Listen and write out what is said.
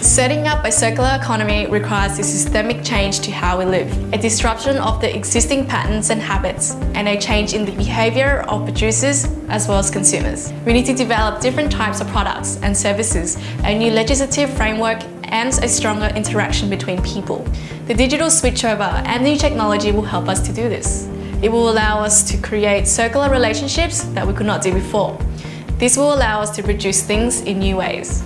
Setting up a circular economy requires a systemic change to how we live, a disruption of the existing patterns and habits, and a change in the behaviour of producers as well as consumers. We need to develop different types of products and services, a new legislative framework and a stronger interaction between people. The digital switchover and new technology will help us to do this. It will allow us to create circular relationships that we could not do before. This will allow us to produce things in new ways.